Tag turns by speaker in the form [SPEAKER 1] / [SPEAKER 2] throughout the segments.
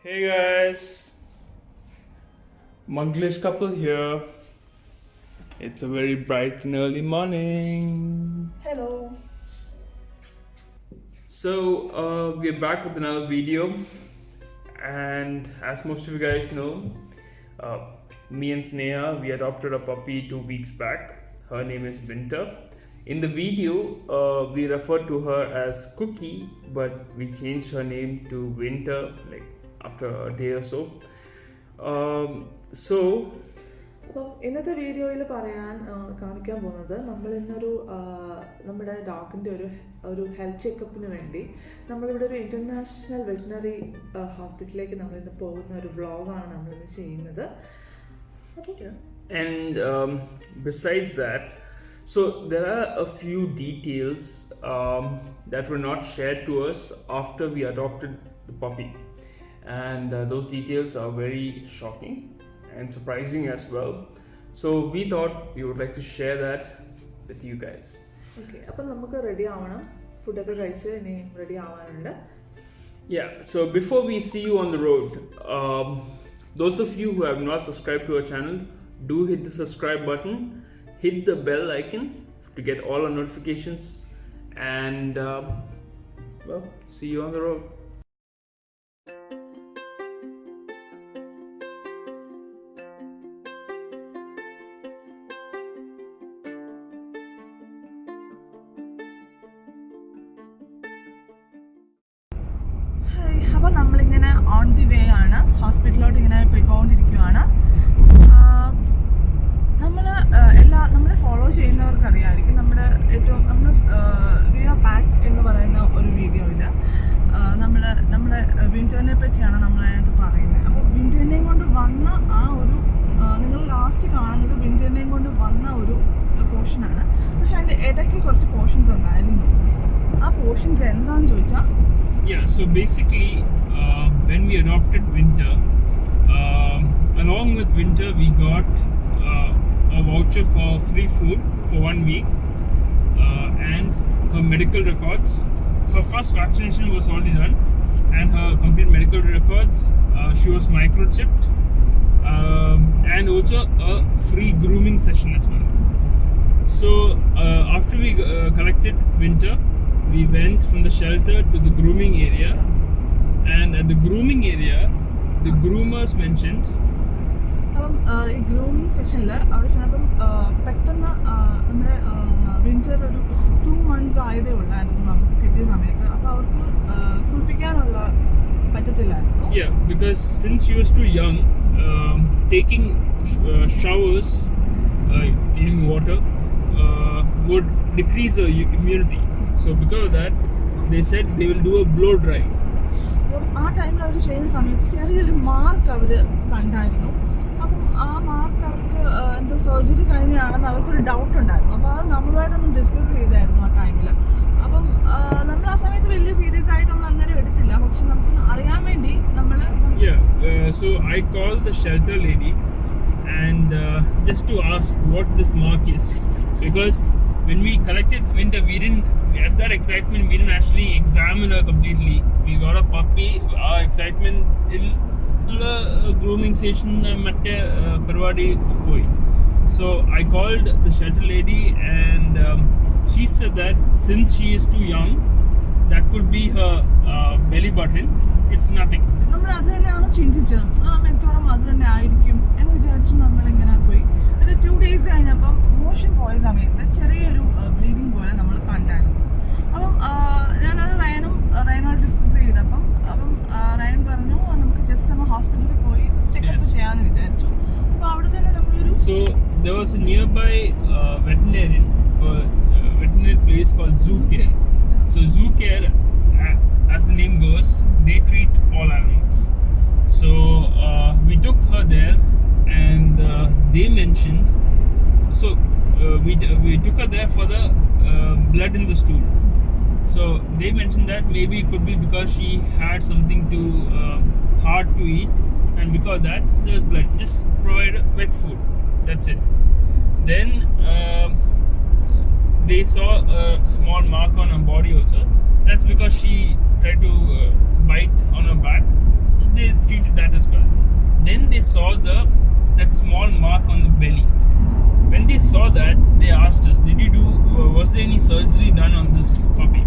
[SPEAKER 1] Hey guys, Manglish couple here. It's a very bright and early morning.
[SPEAKER 2] Hello.
[SPEAKER 1] So, uh, we're back with another video, and as most of you guys know, uh, me and Sneha we adopted a puppy two weeks back. Her name is Winter. In the video, uh, we referred to her as Cookie, but we changed her name to Winter like after a day or so. Um, so,
[SPEAKER 2] അപ്പം ഇന്നത്തെ വീഡിയോയിൽ പറയാൻ കാണിക്കാൻ പോകുന്നത് നമ്മൾ ഇന്നൊരു നമ്മുടെ ഡോഗിന്റെ ഒരു ഒരു ഹെൽത്ത് ചെക്കപ്പിന് വേണ്ടി നമ്മളിവിടെ ഒരു ഇന്റർനാഷണൽ വെറ്റിനറി ഹോസ്പിറ്റലിലേക്ക് നമ്മളിന്ന് പോകുന്ന ഒരു വ്ളോഗാണ് നമ്മളിന്ന് ചെയ്യുന്നത്.
[SPEAKER 1] and um, besides that, so there are a few details um, that were not shared to us after we adopted the puppy, and uh, those details are very shocking and surprising as well. So we thought we would like to share that with you guys.
[SPEAKER 2] Okay അപ്പം നമുക്ക് ready ആവണം ഫുഡൊക്കെ കഴിച്ച് ഇനി ready ആവാനുണ്ട്
[SPEAKER 1] Yeah, so before we see you on the road, um, those of you who have not subscribed to our channel, do hit the subscribe button, hit the bell icon to get all our notifications, and um, well, see you on the road.
[SPEAKER 2] Follow ചെയ്യുന്നവർക്ക് അറിയാമായിരിക്കും നമ്മുടെ ഏറ്റവും നമ്മൾ V are back എന്ന് പറയുന്ന ഒരു video ഇല്ല. നമ്മൾ നമ്മുടെ വിന്ററിനെ പറ്റിയാണ് നമ്മൾ അതിനകത്ത് പറയുന്നത്. അപ്പോൾ വിന്ററിനെയും കൊണ്ട് വന്ന ആ ഒരു നിങ്ങൾ ലാസ്റ്റ് കാണുന്നത് വിന്ററിനെയും കൊണ്ട് വന്ന ഒരു പോർഷനാണ് പക്ഷെ അതിന്റെ ഇടയ്ക്ക് കുറച്ച് പോർഷൻസ് ഉണ്ടായിരുന്നു. ആ പോർഷൻസ് എന്താണെന്ന് ചോദിച്ചാൽ
[SPEAKER 1] Yeah, so basically, when we adopted Winter, uh, along with Winter, we got a voucher for free food for one week uh, and her medical records. Her first vaccination was already done, and her complete medical records. Uh, she was microchipped, um, and also a free grooming session as well. So uh, after we uh, collected Winter, we went from the shelter to the grooming area, and at the grooming area, the groomers mentioned
[SPEAKER 2] അപ്പം ഈ grooming സെക്ഷനിൽ അവിടെ ചെന്നപ്പം പെട്ടെന്ന് നമ്മുടെ winter ഒരു two months ആയതേ ഉള്ളായിരുന്നു നമുക്ക് കിട്ടിയ സമയത്ത് അപ്പോൾ അവർക്ക് കുളിപ്പിക്കാനുള്ള പറ്റത്തില്ലായിരുന്നു
[SPEAKER 1] yeah because since she was too young, um, taking uh, showers uh, using water uh, would decrease her immunity. So because of that, they said they will do a blow dry.
[SPEAKER 2] ആ ടൈമിൽ അവർ ചെയ്യുന്ന സമയത്ത് ചെറിയൊരു mark അവർ കണ്ടായിരുന്നു അപ്പം ആ mark അവർക്ക് ആ, എന്തോ സർജറി കഴിഞ്ഞാണെന്ന് അവർക്കൊരു ഡൗട്ട് ഉണ്ടായിരുന്നു. അപ്പോൾ അത് നമ്മളുമായിട്ടൊന്ന് ഡിസ്കസ് ചെയ്തായിരുന്നു ആ ടൈമിൽ അപ്പം നമ്മൾ ആ സമയത്ത് വലിയ സീരിയസ് ആയിട്ട് നമ്മൾ അന്നേരം എടുത്തില്ല. പക്ഷെ നമുക്കൊന്ന് അറിയാൻ വേണ്ടി നമ്മൾ
[SPEAKER 1] so I call the shelter lady and just to ask what to mark what because because when we collected winter, we didn't at that excitement we didn't actually examine her completely. We got a puppy. Our excitement the grooming station മറ്റേ പരിപാടി പോയി. So I called the shelter lady and um, she said that since she is too young that could be her uh, belly button it's nothing
[SPEAKER 2] നമ്മൾ അത് തന്നെയാണ് ചിന്തിച്ചത് ആ മിക്കവാറും അത് തന്നെ ആയിരിക്കും എന്ന് വിചാരിച്ച് നമ്മളിങ്ങനെ പോയി ഒരു ടു ഡേയ്സ് കഴിഞ്ഞപ്പം മോഷൻ പോയ സമയത്ത്
[SPEAKER 1] there was a nearby uh, veterinarian, uh, veterinary place called Zoo Care. So Zoo Care, uh, as the name goes, they treat all animals. So uh, we took her there, and uh, they mentioned. So uh, we we took her there for the blood in the stool. So they mentioned that maybe it could be because she had something too uh, hard to eat, and because of that there was blood. Just provide wet food. That's it. Then um they saw a small mark on her body also. That's because she tried to uh, bite on her back. they treated that as well. Then they saw the that small mark on the belly. When they saw that, they asked us, "Did you do? Uh, was there any surgery done on this puppy?"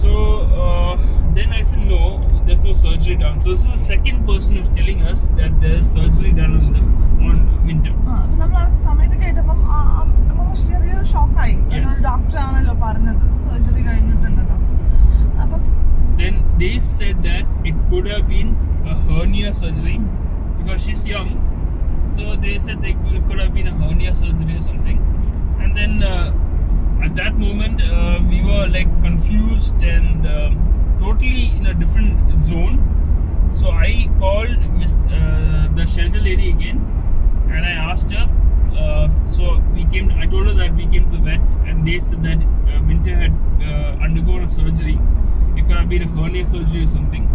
[SPEAKER 1] So uh, then I said, "No, there's no surgery done." So this is the second person who's telling us that there's surgery done on the on Winter.
[SPEAKER 2] ആ, അപ്പൊ നമ്മൾ ആ സമയത്ത് കേട്ടപ്പം ആ, ആ, നമ്മൾ ചെറിയ ഷോക്കായി
[SPEAKER 1] Yes.
[SPEAKER 2] ഡോക്ടർ ആണല്ലോ പറഞ്ഞത് സർജറി കഴിഞ്ഞിട്ടുണ്ടല്ലോ അപ്പം
[SPEAKER 1] Then they said that it could have been a hernia surgery because she's young. So they said they could, it could have been a hernia surgery or something. And then uh, at that moment, uh, we were like confused and um totally in a different zone. So I called Miss, uh, the shelter lady again and I asked her. Uh, so we came. I told her that we came to the vet, and they said that uh, Winter had uh, undergone a surgery. It could have been a hernia surgery or something.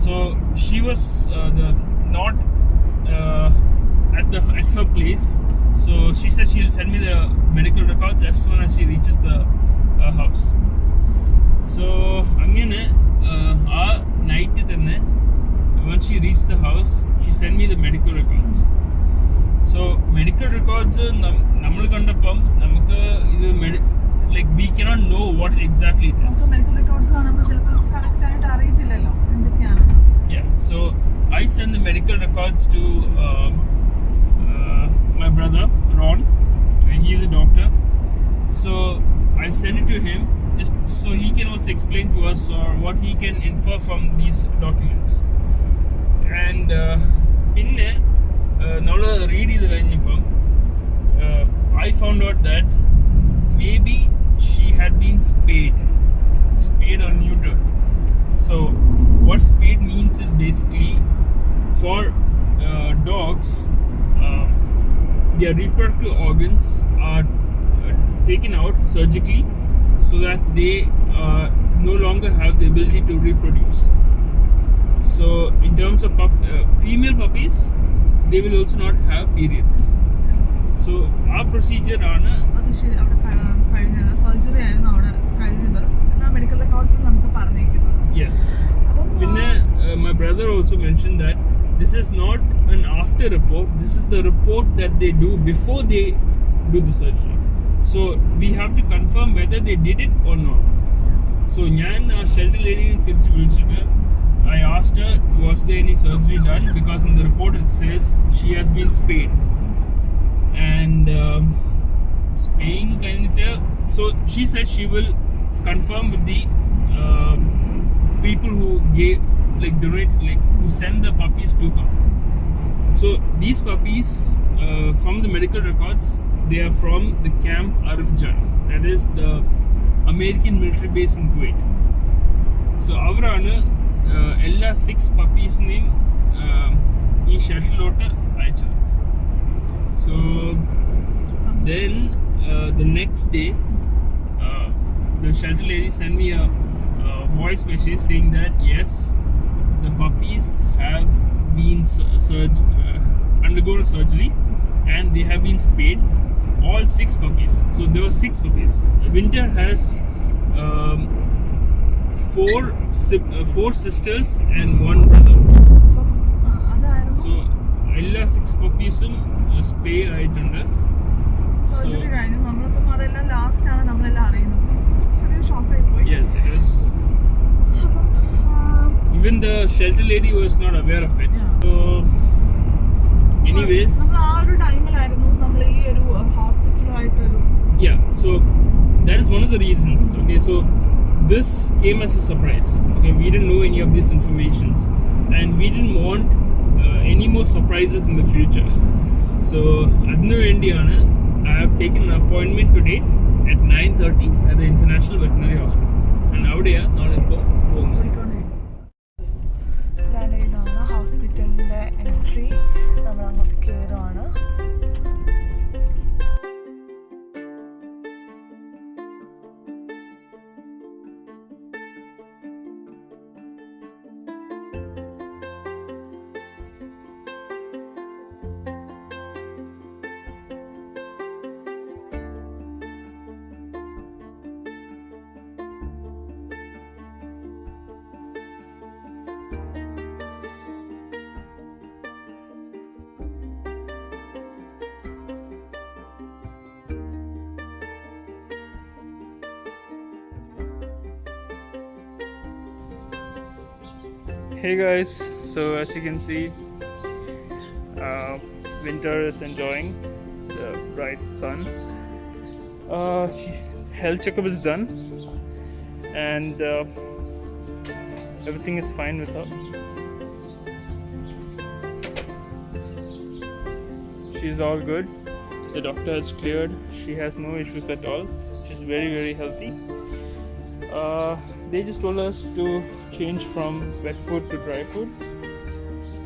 [SPEAKER 1] So she was the not at the at her place. So she said she'll send me the medical records as soon as she reaches the uh, house. So അങ്ങനെ ആ night തന്നെ when she reached the house, she sent me the medical records. So medical records നമ്മൾ കണ്ടപ്പം നമുക്ക് ഇത് like we cannot no what exactly it
[SPEAKER 2] നമുക്ക്
[SPEAKER 1] is
[SPEAKER 2] medical records കാണുമ്പോൾ ചിലപ്പോൾ കറക്റ്റ് ആയിട്ട് അറിയത്തില്ലല്ലോ എന്തൊക്കെയാണെന്ന്
[SPEAKER 1] Yeah, so I sent the medical records to um, uh, my brother Ron. and He's a doctor. So I sent it to him just so he can also explain to us or what he can infer from these documents. And uh, പിന്നെ നമ്മൾ read ചെയ്ത് കഴിഞ്ഞപ്പം I found out that maybe she had been spade spayed or neutered. So, what spayed means is basically for uh, dogs, uh, their reproductive organs are uh, taken out surgically so that they uh, no longer have the ability to reproduce. So, in terms of pup- uh, female puppies, they will also not have periods. So, our procedure on a
[SPEAKER 2] അത് ശരി അവിടെ കഴിഞ്ഞത് surgery ആയിരുന്നു അവിടെ കഴിഞ്ഞത് എന്നാൽ medical records നമുക്ക് പറഞ്ഞേക്കുന്നത്
[SPEAKER 1] Vinay, uh, my brother also mentioned that this is not an after report. This is the report that they do before they do the surgery. So we have to confirm whether they did it or not. So ഞാൻ ആ shelter lady തിരിച്ച് വിളിച്ചിട്ട് asked her, was there any surgery done? Because in the report it says she has been spayed. And um, spaying kind of, so she said she will confirm with the um, people who gave, like donate, like who send the puppies to her. So these puppies, uh, from the medical records, they are from the camp Arifjan. That is the American military base in Kuwait. So அவரான എല്ലാ six പപ്പീസിനെയും ഈ ഷട്ടിലോട്ട് അയച്ചത് so then the next day the shelter lady sent me a, a voice message saying that yes, the puppies have been sur- surg- uh, undergone surgery and they have been spayed. All six puppies. So there were six puppies. Winter has um, four four sisters and one brother. So എല്ലാ six പപ്പീസും spay ആയിട്ടുണ്ട്.
[SPEAKER 2] Surgery കഴിഞ്ഞു നമ്മളിപ്പം അതെല്ലാം last ആണ് നമ്മളെല്ലാം അറിയുന്നത്. ചെറിയ ഷോക്കായി പോയി.
[SPEAKER 1] Even the shelter lady was not aware of it so anyways
[SPEAKER 2] നമ്മൾ ആ ഒരു ടൈമിലായിരുന്നു നമ്മൾ ഈ ഒരു ഹോസ്പിറ്റലുമായിട്ടൊരു
[SPEAKER 1] yeah so that is one of the reasons okay so this came as a surprise. Okay, we didn't know any of these informations, and we didn't want uh, any more surprises in the future. So അതിനു വേണ്ടിയാണ് I have taken an appointment today at 9:30 at the International Veterinary Hospital. And അവിടെയാണ് നമ്മളിപ്പോൾ പോകുന്നത്
[SPEAKER 2] പോയിക്കൊണ്ടിരിക്കുന്നത് ഇതാണ് ഹോസ്പിറ്റലിൻ്റെ entry നമ്മൾ അങ്ങോട്ട്
[SPEAKER 1] Hey guys, so as you can see, uh, Winter is enjoying the bright sun. Uh, health checkup is done, and uh, everything is fine with her. She's all good. The doctor has cleared. She has no issues at all. She's very very healthy Uh, they just told us to change from wet food to dry food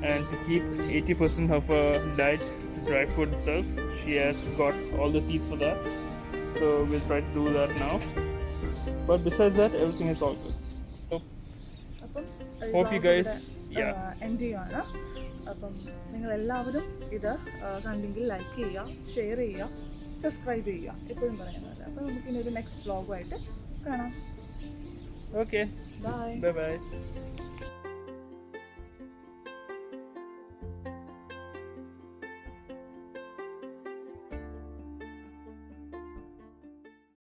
[SPEAKER 1] and to keep 80% of her diet to dry food itself. She has got all the teeth for that, so we'll try to do that now. But besides that, everything is all good. So,
[SPEAKER 2] അപ്പം
[SPEAKER 1] Hope you guys- yeah.
[SPEAKER 2] End ചെയ്യാണ് അപ്പം നിങ്ങൾ എല്ലാവരും ഇത് ആ, കണ്ടെങ്കിൽ like ചെയ്യുക share ചെയ്യുക സബ്സ്ക്രൈബ് ചെയ്യുക എപ്പോഴും പറയുന്നത് അപ്പം നമുക്ക് ഇനി ഒരു നെക്സ്റ്റ് വ്ളോഗുമായിട്ട് കാണാം
[SPEAKER 1] okay,
[SPEAKER 2] ബൈ
[SPEAKER 1] bye bye.